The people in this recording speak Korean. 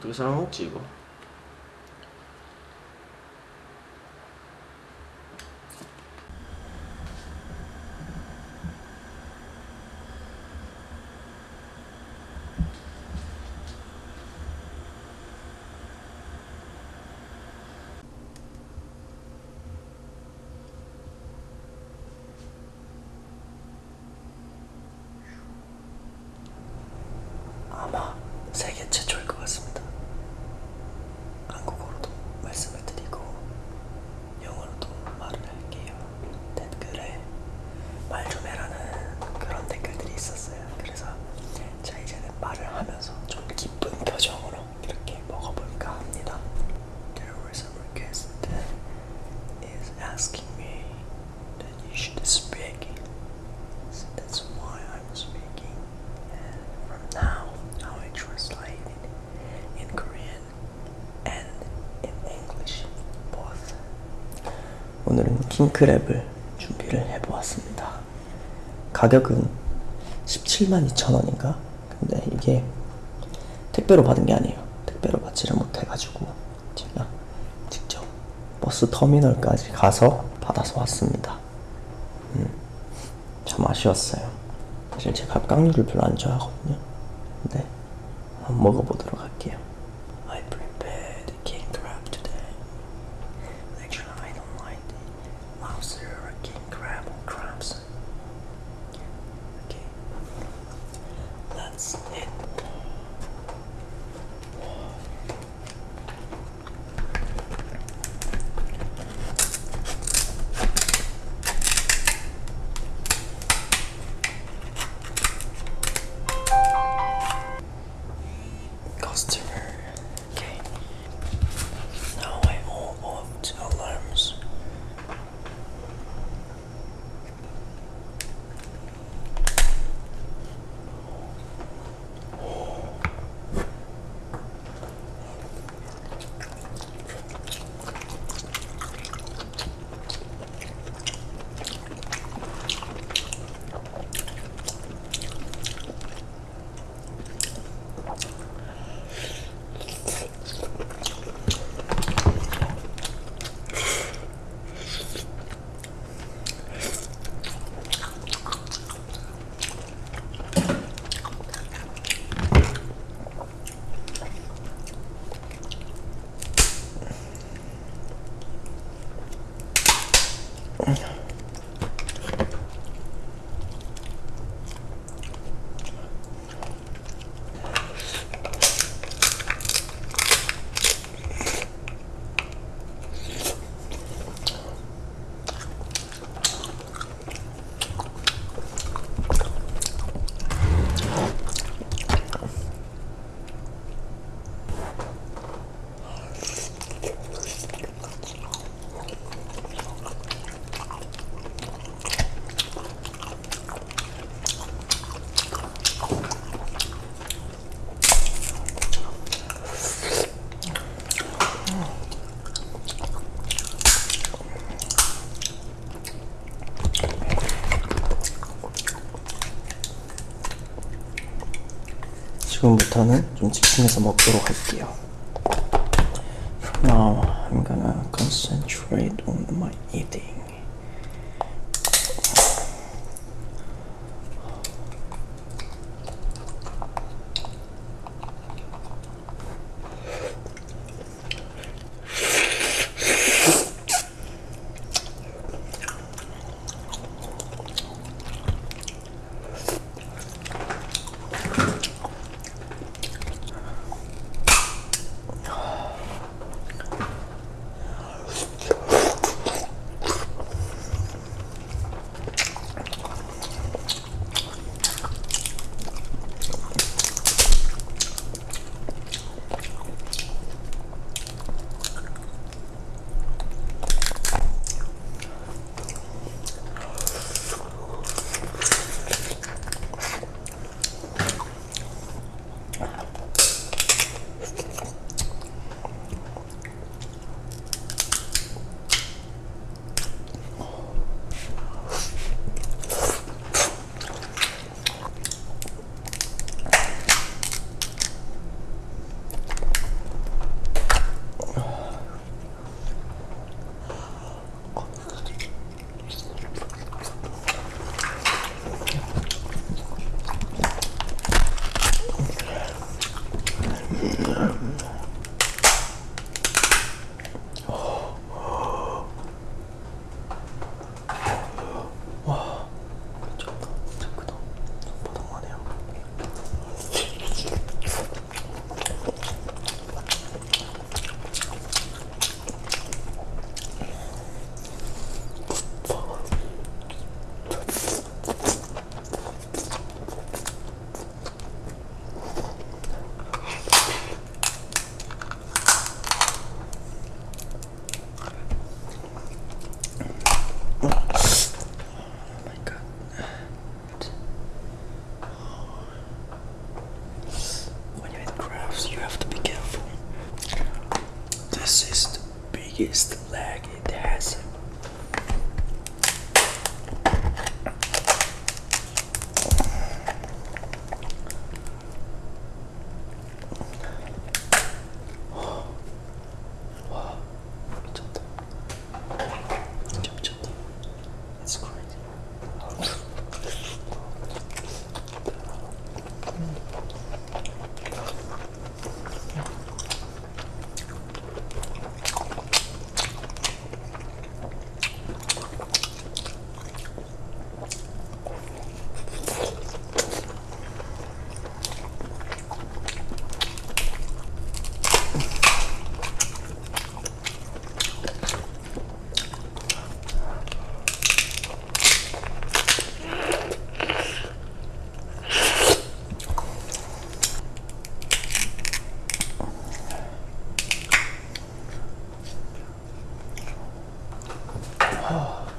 어떻게 삶아 먹지 이거? 오늘은 킹크랩을 준비를 해보았습니다. 가격은 17만 2천 원인가? 근데 이게 택배로 받은 게 아니에요. 택배로 받지를 못해가지고 제가 직접 버스 터미널까지 가서 받아서 왔습니다. 참 아쉬웠어요. 사실 제가 깡류를 별로 안 좋아하거든요. 근데 한번 먹어보도록 Yeah. 지금부터는 좀 집중해서 먹도록 할게요. Now I'm gonna concentrate on my eating. jest. Oh.